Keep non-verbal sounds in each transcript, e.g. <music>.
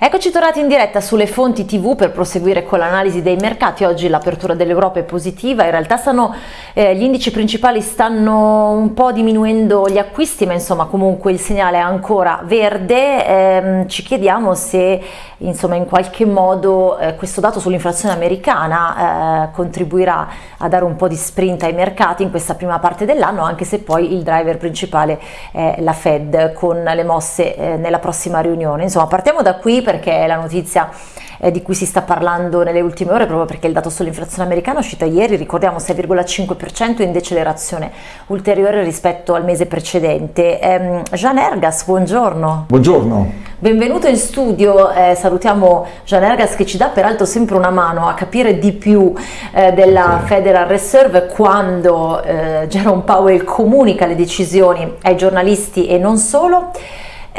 Eccoci tornati in diretta sulle fonti TV per proseguire con l'analisi dei mercati. Oggi l'apertura dell'Europa è positiva, in realtà stanno, eh, gli indici principali stanno un po' diminuendo gli acquisti, ma insomma comunque il segnale è ancora verde. Eh, ci chiediamo se insomma in qualche modo eh, questo dato sull'inflazione americana eh, contribuirà a dare un po' di sprint ai mercati in questa prima parte dell'anno, anche se poi il driver principale è la Fed con le mosse eh, nella prossima riunione. Insomma partiamo da qui perché è la notizia eh, di cui si sta parlando nelle ultime ore proprio perché il dato sull'inflazione americana è uscito ieri, ricordiamo 6,5% in decelerazione ulteriore rispetto al mese precedente. Eh, Jean Ergas, buongiorno. Buongiorno. Benvenuto in studio, eh, salutiamo Jean Ergas che ci dà peraltro sempre una mano a capire di più eh, della sì. Federal Reserve quando eh, Jerome Powell comunica le decisioni ai giornalisti e non solo.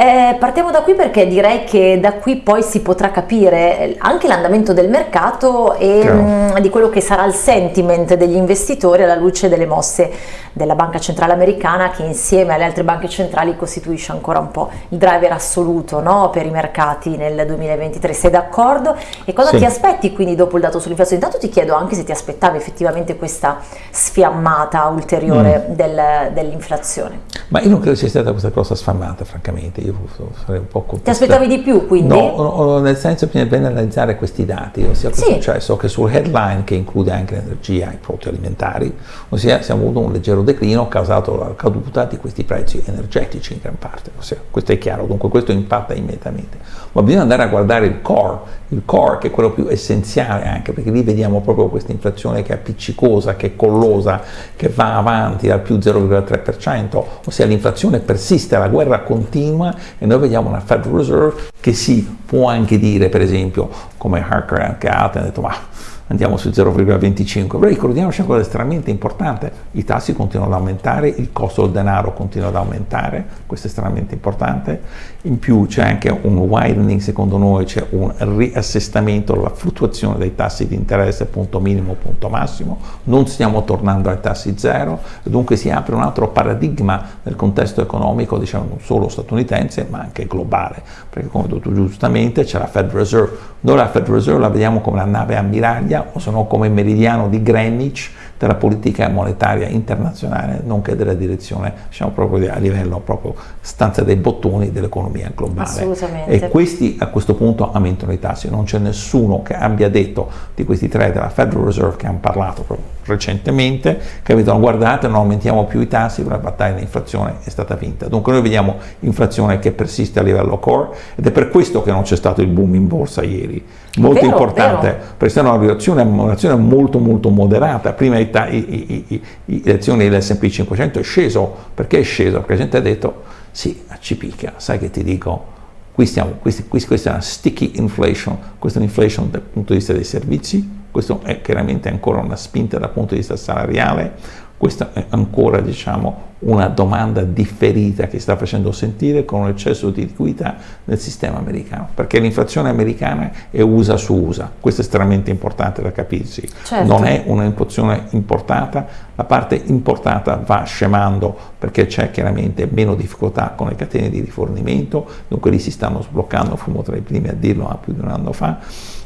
Eh, partiamo da qui perché direi che da qui poi si potrà capire anche l'andamento del mercato e mh, mm, di quello che sarà il sentiment degli investitori alla luce delle mosse della Banca Centrale Americana che insieme alle altre banche centrali costituisce ancora un po' il driver assoluto no, per i mercati nel 2023. Sei d'accordo? E cosa sì. ti aspetti quindi dopo il dato sull'inflazione? Intanto ti chiedo anche se ti aspettavi effettivamente questa sfiammata ulteriore mm. del, dell'inflazione. Ma io non credo sia stata questa cosa sfiammata francamente io sarei un po' contestato. Ti aspettavi di più quindi? No, nel senso che bisogna analizzare questi dati, ossia cosa sì. è successo che sul headline che include anche l'energia e i prodotti alimentari, ossia siamo avuto un leggero declino causato dalla caduta di questi prezzi energetici in gran parte, ossia, questo è chiaro, dunque questo impatta immediatamente. Ma bisogna andare a guardare il core, il core che è quello più essenziale anche, perché lì vediamo proprio questa inflazione che è appiccicosa, che è collosa, che va avanti al più 0,3%, ossia l'inflazione persiste, la guerra continua e noi vediamo una Federal Reserve che si può anche dire, per esempio, come Harker anche hanno detto ma andiamo su 0,25, però ricordiamoci cosa estremamente importante, i tassi continuano ad aumentare, il costo del denaro continua ad aumentare, questo è estremamente importante, in più c'è anche un widening, secondo noi c'è un riassestamento della fluttuazione dei tassi di interesse, punto minimo, punto massimo, non stiamo tornando ai tassi zero, dunque si apre un altro paradigma nel contesto economico, diciamo non solo statunitense ma anche globale, perché come detto giustamente c'è la Fed Reserve, noi la Fed Reserve la vediamo come la nave ammiraglia o se no come meridiano di Greenwich della politica monetaria internazionale, nonché della direzione diciamo, proprio a livello proprio stanza dei bottoni dell'economia globale. E questi a questo punto aumentano i tassi, non c'è nessuno che abbia detto di questi tre della Federal Reserve che hanno parlato proprio recentemente, che avevano guardate non aumentiamo più i tassi, la battaglia dell'inflazione è stata vinta. Dunque noi vediamo inflazione che persiste a livello core ed è per questo che non c'è stato il boom in borsa ieri. Molto vero, importante, vero. perché è stata una reazione, una reazione molto molto moderata, prima i le azioni dell'S&P 500 è sceso, perché è sceso? Perché la gente ha detto, sì, ci picchia, sai che ti dico, qui stiamo, questi, questa è una sticky inflation, questa è un'inflation dal punto di vista dei servizi, questo è chiaramente ancora una spinta dal punto di vista salariale, questa è ancora diciamo, una domanda differita che sta facendo sentire con un eccesso di liquidità nel sistema americano, perché l'inflazione americana è USA su USA, questo è estremamente importante da capirsi, certo. non è un'inflazione importata, la parte importata va scemando perché c'è chiaramente meno difficoltà con le catene di rifornimento, dunque lì si stanno sbloccando, fummo tra i primi a dirlo più di un anno fa,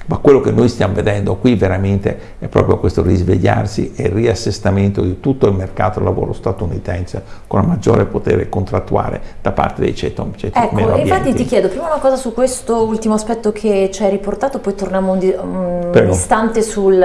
ma quello che noi stiamo vedendo qui veramente è proprio questo risvegliarsi e riassestamento di tutto il mercato del lavoro statunitense con un maggiore potere contrattuale da parte dei ceti, ceti ecco, infatti ti chiedo prima una cosa su questo ultimo aspetto che ci hai riportato, poi torniamo un, un istante sul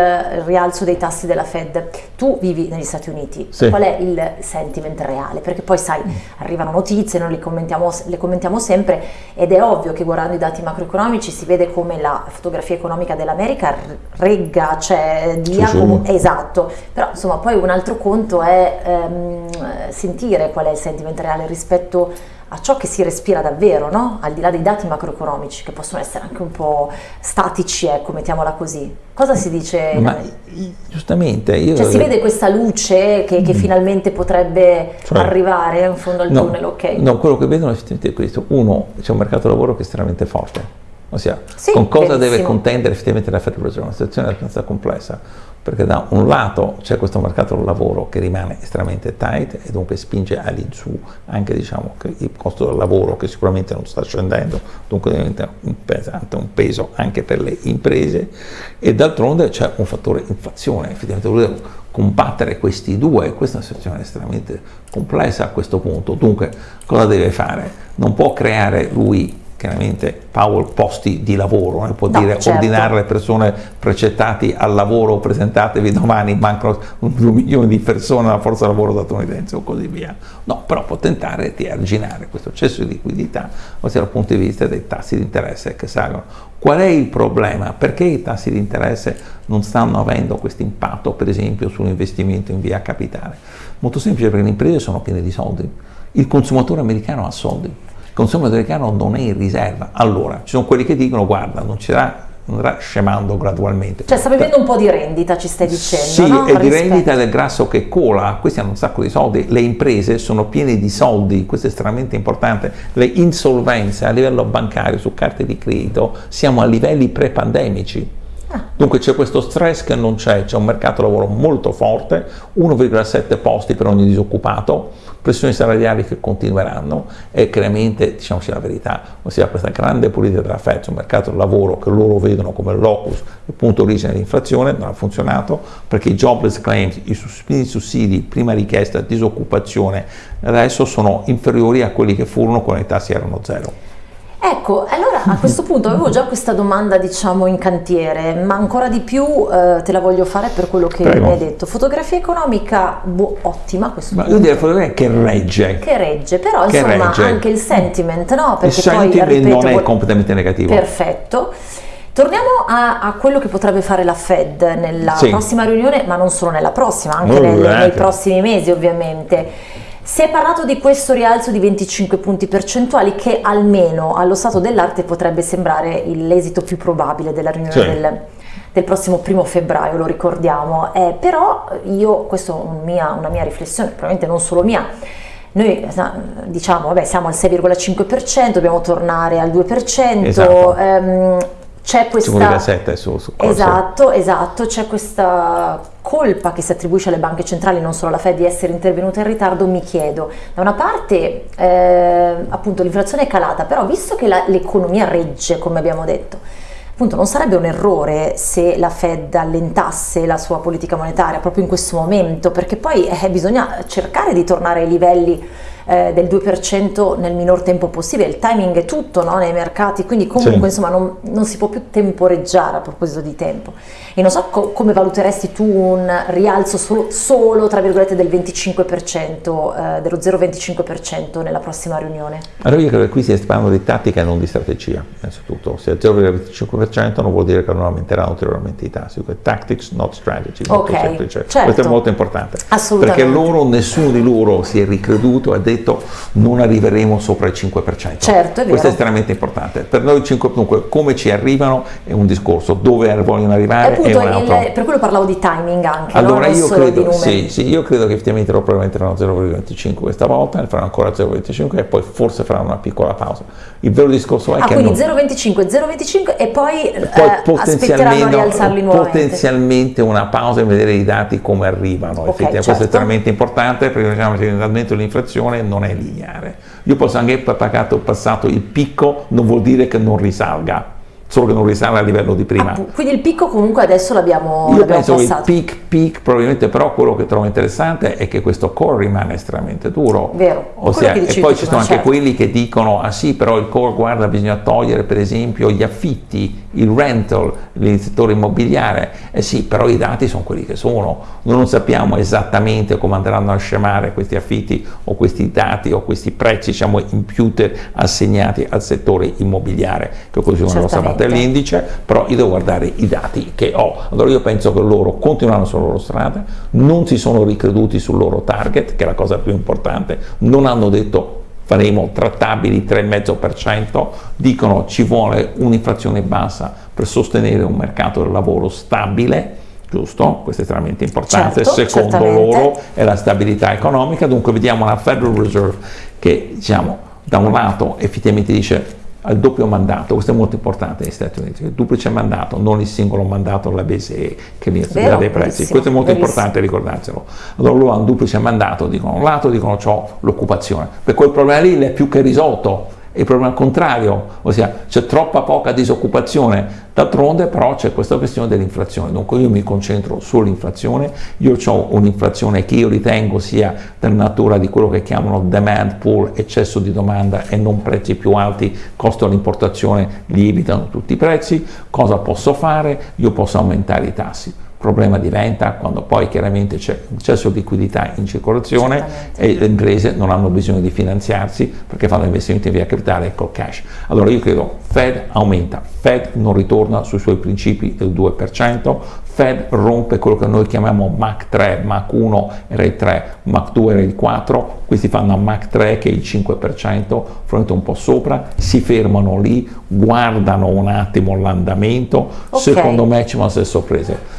rialzo dei tassi della Fed. Tu vivi negli Stati Uniti, sì. qual è il sentiment reale? Perché poi sai, arrivano notizie, noi le commentiamo, le commentiamo sempre ed è ovvio che guardando i dati macroeconomici si vede come la fotografia economica economica dell'America regga, cioè dia sì, sì. esatto, però insomma poi un altro conto è ehm, sentire qual è il sentiment reale rispetto a ciò che si respira davvero, no? al di là dei dati macroeconomici che possono essere anche un po' statici, ecco, mettiamola così. Cosa si dice? Ma giustamente io... Cioè si vede questa luce che, che mm. finalmente potrebbe cioè, arrivare in fondo al no, tunnel, ok? No, quello che vedono è questo. Uno, c'è un mercato lavoro che è estremamente forte, Ossia, sì, con cosa benissimo. deve contendere effettivamente la Federal Reserve? Una situazione abbastanza complessa, perché da un lato c'è questo mercato del lavoro che rimane estremamente tight e dunque spinge all'insù anche diciamo, il costo del lavoro che sicuramente non sta scendendo, dunque diventa un, pesante, un peso anche per le imprese e d'altronde c'è un fattore inflazione, effettivamente combattere questi due, questa è una situazione estremamente complessa a questo punto, dunque cosa deve fare? Non può creare lui chiaramente Powell posti di lavoro, non può no, dire certo. ordinare le persone precettati al lavoro, presentatevi domani, mancano due milioni di persone alla forza lavoro statunitense o così via. No, però può tentare di arginare questo eccesso di liquidità, ossia dal punto di vista dei tassi di interesse che salgono. Qual è il problema? Perché i tassi di interesse non stanno avendo questo impatto, per esempio, sull'investimento in via capitale? Molto semplice, perché le imprese sono piene di soldi, il consumatore americano ha soldi consumo americano non è in riserva. Allora, ci sono quelli che dicono guarda, non ci sarà andrà scemando gradualmente. Cioè sta vivendo un po' di rendita, ci stai dicendo, Sì, no? e di rendita del grasso che cola, questi hanno un sacco di soldi, le imprese sono piene di soldi, questo è estremamente importante, le insolvenze a livello bancario su carte di credito siamo a livelli pre-pandemici. Dunque c'è questo stress che non c'è, c'è un mercato lavoro molto forte, 1,7 posti per ogni disoccupato, pressioni salariali che continueranno e chiaramente, diciamoci la verità, ossia questa grande politica della Fed sul mercato del lavoro che loro vedono come locus, il punto origine dell'inflazione, non ha funzionato perché i jobless claims, i sussidi, prima richiesta, disoccupazione, adesso sono inferiori a quelli che furono quando i tassi erano zero. Ecco, allora a questo punto avevo già questa domanda diciamo in cantiere, ma ancora di più eh, te la voglio fare per quello che Prego. mi hai detto. Fotografia economica boh, ottima questo ma punto. Io direi fotografia che regge. Che regge, però che insomma regge. anche il sentiment, no? Perché il poi, sentiment ripeto, non è completamente negativo. Perfetto. Torniamo a, a, quello che potrebbe fare la Fed nella sì. prossima riunione, ma non solo nella prossima, anche nel, nei prossimi mesi ovviamente. Si è parlato di questo rialzo di 25 punti percentuali che almeno allo stato dell'arte potrebbe sembrare l'esito più probabile della riunione sì. del, del, prossimo primo febbraio, lo ricordiamo. Eh, però io, questa è un mia, una mia riflessione, probabilmente non solo mia, noi diciamo, vabbè, siamo al 6,5%, dobbiamo tornare al 2%, esatto. ehm, c'è questa... su, su esatto, esatto, c'è questa colpa che si attribuisce alle banche centrali, non solo alla Fed, di essere intervenuta in ritardo, mi chiedo, da una parte eh, appunto l'inflazione è calata, però visto che l'economia regge, come abbiamo detto, appunto non sarebbe un errore se la Fed allentasse la sua politica monetaria proprio in questo momento, perché poi eh, bisogna cercare di tornare ai livelli eh, del 2% nel minor tempo possibile, il timing è tutto no? nei mercati, quindi comunque sì. insomma non, non, si può più temporeggiare a proposito di tempo. E non so co come valuteresti tu un rialzo solo, solo tra virgolette del 25%, eh, dello 0,25% nella prossima riunione? Allora io credo che qui si parlando di tattica e non di strategia, innanzitutto. Se è 0,25% non vuol dire che non aumenteranno ulteriormente i tassi, tactics not strategy, molto okay, semplice. Certo. Questo è molto importante. Perché loro, nessuno di loro si è ricreduto, ha detto detto non arriveremo sopra il 5%. Certo, è Questo è estremamente importante. Per noi 5, dunque come ci arrivano è un discorso, dove vogliono arrivare appunto, è un altro. Il, per quello parlavo di timing anche, allora, no? io, credo, sì, sì, io credo che effettivamente loro probabilmente faranno 0,25 questa volta, ne faranno ancora 0,25 e poi forse faranno una piccola pausa. Il vero discorso è ah, che... quindi 0,25, 0,25 e poi, e poi eh, potenzialmente, a rialzarli nuovamente. Potenzialmente una pausa e vedere i dati come arrivano. Okay, certo. Questo è certo. estremamente importante perché diciamo che dell'inflazione non è lineare. Io posso anche pagato passato il picco, non vuol dire che non risalga solo che non risale a livello di prima. Ah, quindi il picco comunque adesso l'abbiamo Io penso passato. che il peak, peak, probabilmente però quello che trovo interessante è che questo core rimane estremamente duro. Vero. Ossia, e poi ci sono anche certo. quelli che dicono, ah sì, però il core, guarda, bisogna togliere per esempio gli affitti, il rental, il settore immobiliare. Eh sì, però i dati sono quelli che sono. Noi non sappiamo esattamente come andranno a scemare questi affitti o questi dati o questi prezzi, diciamo, imputer assegnati al settore immobiliare, che così non lo sappiamo l'indice, però io devo guardare i dati che ho. Allora io penso che loro continuano sulla loro strada, non si sono ricreduti sul loro target, che è la cosa più importante, non hanno detto faremo trattabili 3,5%, dicono ci vuole un'inflazione bassa per sostenere un mercato del lavoro stabile, giusto? Questo è estremamente importante, certo, secondo certamente. loro è la stabilità economica, dunque vediamo una Federal Reserve che diciamo da un lato effettivamente dice al doppio mandato, questo è molto importante negli Stati Uniti, il duplice mandato, non il singolo mandato della BCE che viene a dei prezzi, questo è molto verissimo. importante ricordarselo. Allora loro hanno un duplice mandato, dicono un lato, dicono ho l'occupazione, per quel problema lì è più che risolto, il problema contrario, ossia c'è troppa poca disoccupazione, d'altronde però c'è questa questione dell'inflazione, dunque io mi concentro sull'inflazione, io ho un'inflazione che io ritengo sia della natura di quello che chiamano demand pool, eccesso di domanda e non prezzi più alti, costo dell'importazione lievitano tutti i prezzi, cosa posso fare? Io posso aumentare i tassi problema diventa quando poi chiaramente c'è un eccesso di liquidità in circolazione e le imprese non hanno bisogno di finanziarsi perché fanno investimenti via capitale e col cash. Allora io credo Fed aumenta, Fed non ritorna sui suoi principi del 2%, Fed rompe quello che noi chiamiamo MAC 3, MAC 1 era il 3, MAC 2 era il 4, questi fanno a MAC 3 che è il 5%, fronte un po' sopra, si fermano lì, guardano un attimo l'andamento, okay. secondo me ci vanno essere sorprese.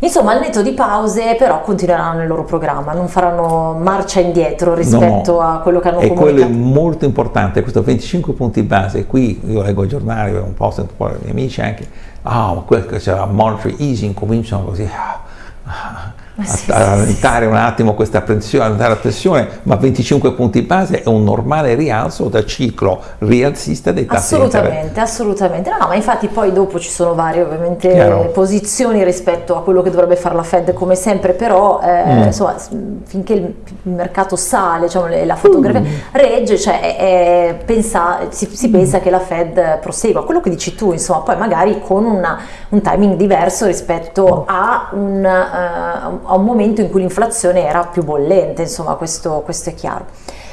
Insomma, al netto di pause, però continueranno nel loro programma, non faranno marcia indietro rispetto no, a quello che hanno e comunicato. E quello è molto importante, questo 25 punti base, qui io leggo i giornali, un po' sento un po' i miei amici anche, ah, oh, quello che c'era monetary easing, cominciano così, ah, ah, sì, a rallentare sì, un attimo questa pressione, la pressione, ma 25 punti base è un normale rialzo da ciclo rialzista dei tassi Assolutamente, assolutamente. No, ma infatti poi dopo ci sono varie ovviamente Chiaro. posizioni rispetto a quello che dovrebbe fare la Fed come sempre, però eh, mm. insomma, finché il, mercato sale, diciamo, la fotografia mm. regge, cioè, è, pensa, si, si mm. pensa che la Fed prosegua. Quello che dici tu, insomma, poi magari con una, un timing diverso rispetto mm. a un, uh, a un momento in cui l'inflazione era più bollente, insomma questo, questo è chiaro.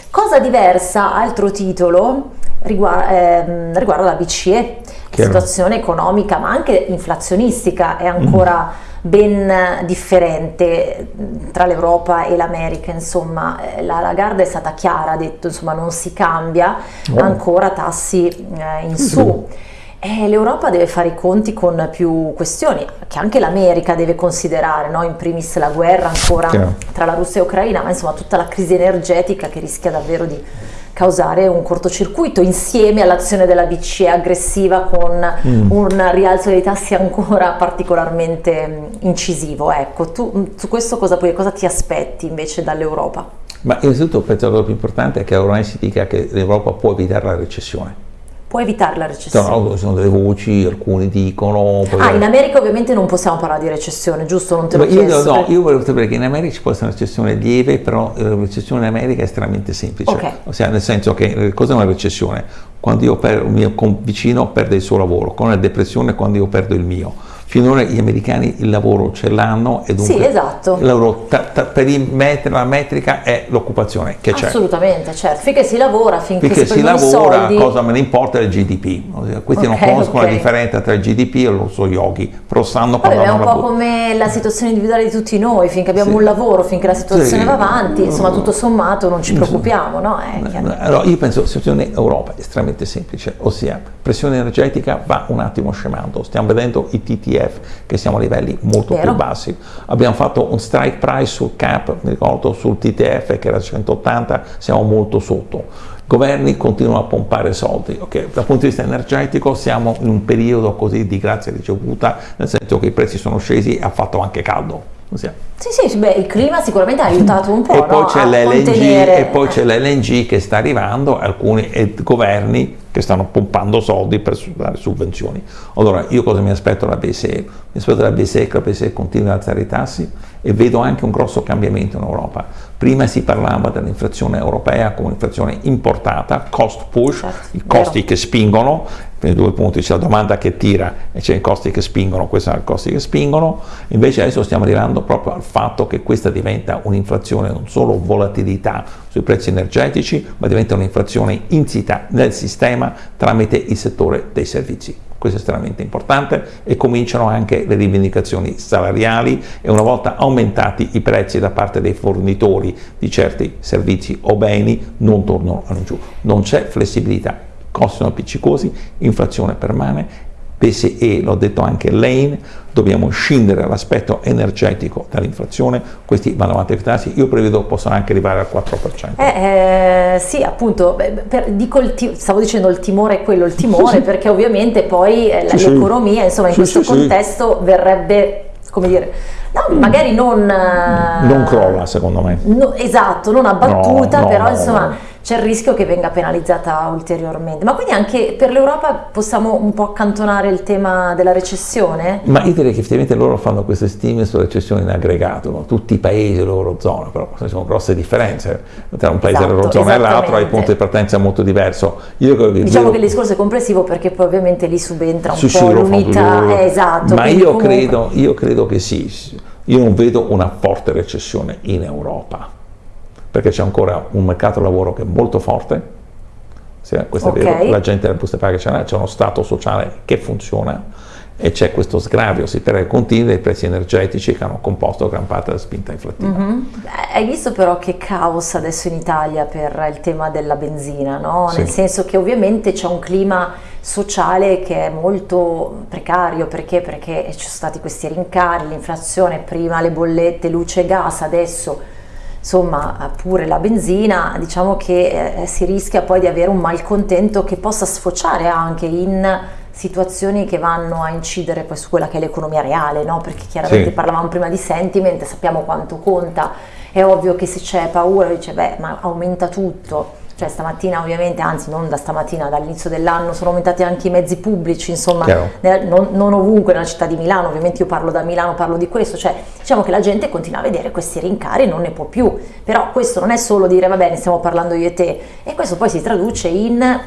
Cosa diversa, altro titolo, riguarda, eh, riguarda la BCE, la situazione economica ma anche inflazionistica è ancora mm. ben differente tra l'Europa e l'America, insomma eh, la Lagarde è stata chiara, ha detto insomma non si cambia, oh. ancora tassi eh, in su. Eh, L'Europa deve fare i conti con più questioni che anche l'America deve considerare, no? in primis la guerra ancora Chiaro. tra la Russia e l'Ucraina, ma insomma tutta la crisi energetica che rischia davvero di causare un cortocircuito insieme all'azione della BCE aggressiva con mm. un rialzo dei tassi ancora particolarmente mm, incisivo. Ecco, tu mm, su questo cosa, cosa ti aspetti invece dall'Europa? Ma innanzitutto penso che la cosa più importante è che ormai si dica che l'Europa può evitare la recessione può evitare la recessione. No, sono delle voci, alcuni dicono... Ah, in America ovviamente non possiamo parlare di recessione, giusto? Non te lo io, No, io volevo sapere che in America ci può essere una recessione lieve, però la recessione in America è estremamente semplice. Okay. Ossia, nel senso che eh, cosa è una recessione? Quando io perdo, il mio vicino perde il suo lavoro, con la depressione quando io perdo il mio finora gli americani il lavoro ce l'hanno e dunque sì, esatto. lavoro, ta, ta, per il met la metrica è l'occupazione che c'è. Assolutamente, certo, finché si lavora, finché, finché si, si lavora, soldi. cosa me ne importa il GDP. Questi okay, non conoscono okay. la differenza tra il GDP e lo so yogi, però sanno cosa È un po' come la situazione individuale di tutti noi, finché abbiamo sì. un lavoro, finché la situazione sì. va avanti, insomma tutto sommato non ci preoccupiamo, no? allora, io penso che la situazione Europa è estremamente semplice, ossia pressione energetica va un attimo scemando, stiamo vedendo i TTF che siamo a livelli molto Vero. più bassi. Abbiamo fatto un strike price sul cap, mi ricordo sul TTF che era 180, siamo molto sotto. I governi continuano a pompare soldi, okay? dal punto di vista energetico siamo in un periodo così di grazia ricevuta, nel senso che i prezzi sono scesi e ha fatto anche caldo. Sì, sì, beh, il clima sicuramente ha aiutato un po'. E poi no? c'è l'LNG che sta arrivando, alcuni governi che stanno pompando soldi per dare sovvenzioni. Allora, io cosa mi aspetto dalla BCE? Mi aspetto dalla BCE che la BCE continui ad alzare i tassi e vedo anche un grosso cambiamento in Europa. Prima si parlava dell'inflazione europea come un'inflazione importata, cost push, certo, i costi vero. che spingono, per i due punti c'è la domanda che tira e c'è i costi che spingono, questi sono i costi che spingono, invece adesso stiamo arrivando proprio al fatto che questa diventa un'inflazione non solo volatilità sui prezzi energetici, ma diventa un'inflazione insita nel sistema tramite il settore dei servizi. Questo è estremamente importante, e cominciano anche le rivendicazioni salariali e una volta aumentati i prezzi da parte dei fornitori di certi servizi o beni non tornano giù, non c'è flessibilità, costi sono appiccicosi, inflazione permane, PSE, l'ho detto anche Lane, dobbiamo scindere l'aspetto energetico dall'inflazione, questi vanno avanti a tassi, io prevedo possano anche arrivare al 4%. Eh, eh, sì, appunto, per, dico stavo dicendo il timore è quello, il timore, sì, sì. perché ovviamente poi eh, sì, l'economia, insomma, in questo contesto verrebbe, come dire, No, magari non... Non crolla secondo me. No, esatto, non abbattuta, no, no, però insomma c'è il rischio che venga penalizzata ulteriormente. Ma quindi anche per l'Europa possiamo un po' accantonare il tema della recessione? Ma io direi che effettivamente loro fanno queste stime sulla recessione in aggregato, no? tutti i paesi dell'Eurozona, però ci sono grosse differenze tra un paese esatto, dell'Eurozona e l'altro, hai punto di partenza molto diverso. Io diciamo che il discorso è complessivo perché poi ovviamente lì subentra un po' l'unità, eh, esatto. Ma io, comunque... credo, io credo che sì, io non vedo una forte recessione in Europa perché c'è ancora un mercato lavoro che è molto forte, sì, questo okay. è vero, la gente del buste paga c'è, c'è uno stato sociale che funziona e c'è questo sgravio, si spera che continui dei prezzi energetici che hanno composto gran parte della spinta inflattiva. Mm -hmm. Hai visto però che caos adesso in Italia per il tema della benzina, no? nel senso che ovviamente c'è un clima sociale che è molto precario perché? perché ci sono stati questi rincari, l'inflazione, prima le bollette, luce e gas, adesso insomma pure la benzina, diciamo che eh, si rischia poi di avere un malcontento che possa sfociare anche in situazioni che vanno a incidere poi su quella che è l'economia reale, no? perché chiaramente sì. parlavamo prima di sentiment, sappiamo quanto conta, è ovvio che se c'è paura dice beh ma aumenta tutto, cioè stamattina ovviamente, anzi non da stamattina, dall'inizio dell'anno sono aumentati anche i mezzi pubblici, insomma, nel, non, non, ovunque nella città di Milano, ovviamente io parlo da Milano, parlo di questo, cioè diciamo che la gente continua a vedere questi rincari e non ne può più, però questo non è solo dire va bene stiamo parlando io e te, e questo poi si traduce in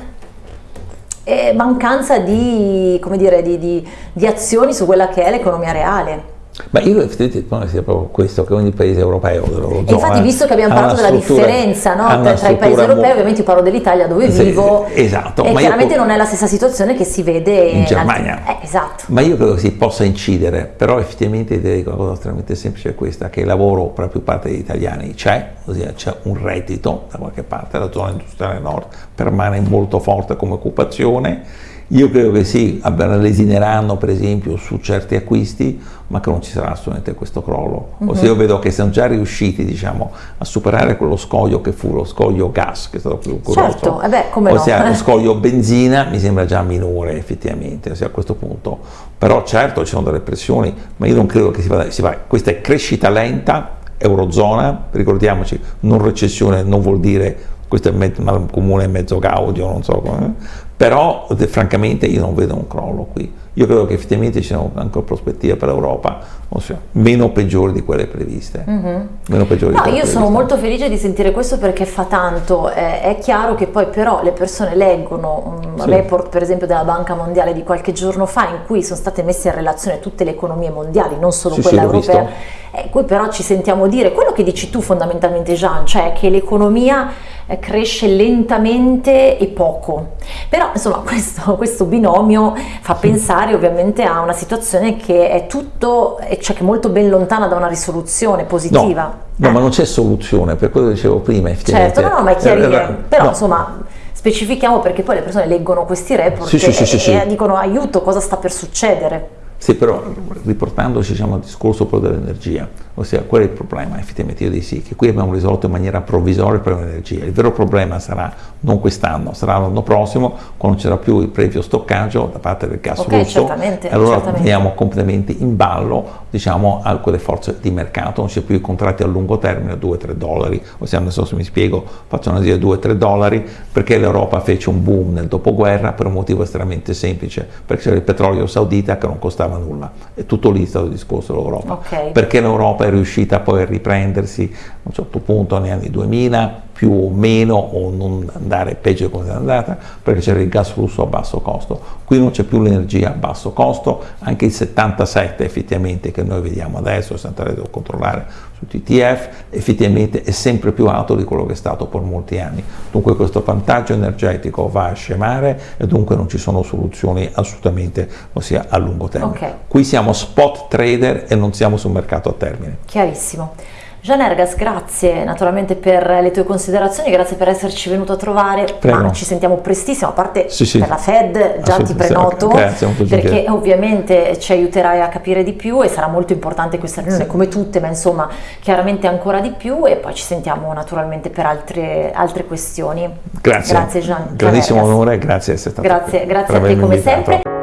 eh, mancanza di, dire, di, di, di azioni su quella che è l'economia reale. Ma io effettivamente sia proprio questo che ogni paese europeo dell'Eurozona. Infatti, visto che abbiamo parlato della differenza no, tra i paesi europei, ovviamente io parlo dell'Italia dove sì, vivo. Esatto. E chiaramente io, non è la stessa situazione che si vede in Germania. Eh, esatto. Ma io credo che si possa incidere, però effettivamente direi che una cosa estremamente semplice è questa, che il lavoro per la più parte degli italiani c'è, ossia c'è un reddito da qualche parte, la zona industriale nord permane molto forte come occupazione io credo che sì, lesineranno per esempio su certi acquisti, ma che non ci sarà assolutamente questo crollo. Uh -huh. Ossia io vedo che siamo già riusciti diciamo, a superare quello scoglio che fu lo scoglio gas, che è stato più curioso. Certo, eh beh, come ossia no. lo scoglio benzina mi sembra già minore effettivamente, ossia a questo punto. Però certo ci sono delle pressioni, ma io non credo che si vada, si vada. questa è crescita lenta, Eurozona, ricordiamoci, non recessione non vuol dire questo è comune mezzo gaudio, non so come, però francamente io non vedo un crollo qui. Io credo che effettivamente ci siano anche prospettive per l'Europa ossia, meno peggiori di quelle previste. Mm -hmm. meno peggiori no, io previste. sono molto felice di sentire questo perché fa tanto. Eh, è chiaro che poi però le persone leggono un sì. report per esempio della Banca Mondiale di qualche giorno fa in cui sono state messe in relazione tutte le economie mondiali, non solo sì, quella sì, europea. E qui però ci sentiamo dire quello che dici tu fondamentalmente Jean, cioè che l'economia eh, cresce lentamente e poco. Però insomma <laughs> questo, questo binomio fa pensare ovviamente a una situazione che è tutto, cioè che è molto ben lontana da una risoluzione positiva. No, no eh. ma non c'è soluzione, per quello che dicevo prima. Certo, no, no, ma è chiarire, eh, però no. insomma specifichiamo perché poi le persone leggono questi report sì, sì, sì, e, e dicono aiuto, cosa sta per succedere. Sì, però riportandoci diciamo, al discorso dell'energia, ossia qual è il problema? Effettivamente io dico sì, che qui abbiamo risolto in maniera provvisoria il problema dell'energia. Il vero problema sarà non quest'anno, sarà l'anno prossimo, quando non c'era più il previo stoccaggio da parte del gas okay, russo. Certamente, allora certamente. veniamo completamente in ballo diciamo, a quelle forze di mercato, non c'è più i contratti a lungo termine a 2-3 dollari, ossia non so se mi spiego, faccio una dire 2-3 dollari, perché l'Europa fece un boom nel dopoguerra per un motivo estremamente semplice, perché c'era il petrolio saudita che non costava nulla. È tutto lì stato il discorso dell'Europa. Okay. Perché l'Europa è riuscita poi a riprendersi a un certo punto negli anni 2000, più o meno o non andare peggio come è andata perché c'era il gas russo a basso costo. Qui non c'è più l'energia a basso costo, anche il 77 effettivamente che noi vediamo adesso, se andrete a controllare su TTF, effettivamente è sempre più alto di quello che è stato per molti anni. Dunque questo vantaggio energetico va a scemare e dunque non ci sono soluzioni assolutamente ossia a lungo termine. Okay. Qui siamo spot trader e non siamo sul mercato a termine. Chiarissimo. Gian Ergas, grazie naturalmente per le tue considerazioni, grazie per esserci venuto a trovare, ma ci sentiamo prestissimo, a parte sì, sì. per la Fed già ti prenoto, grazie, perché ovviamente ci aiuterai a capire di più e sarà molto importante questa riunione, sì. come tutte, ma insomma chiaramente ancora di più e poi ci sentiamo naturalmente per altre, altre questioni. Grazie. Grazie Gian. Grandissimo onore, grazie di essere stato Grazie, grazie a te come invitato. sempre.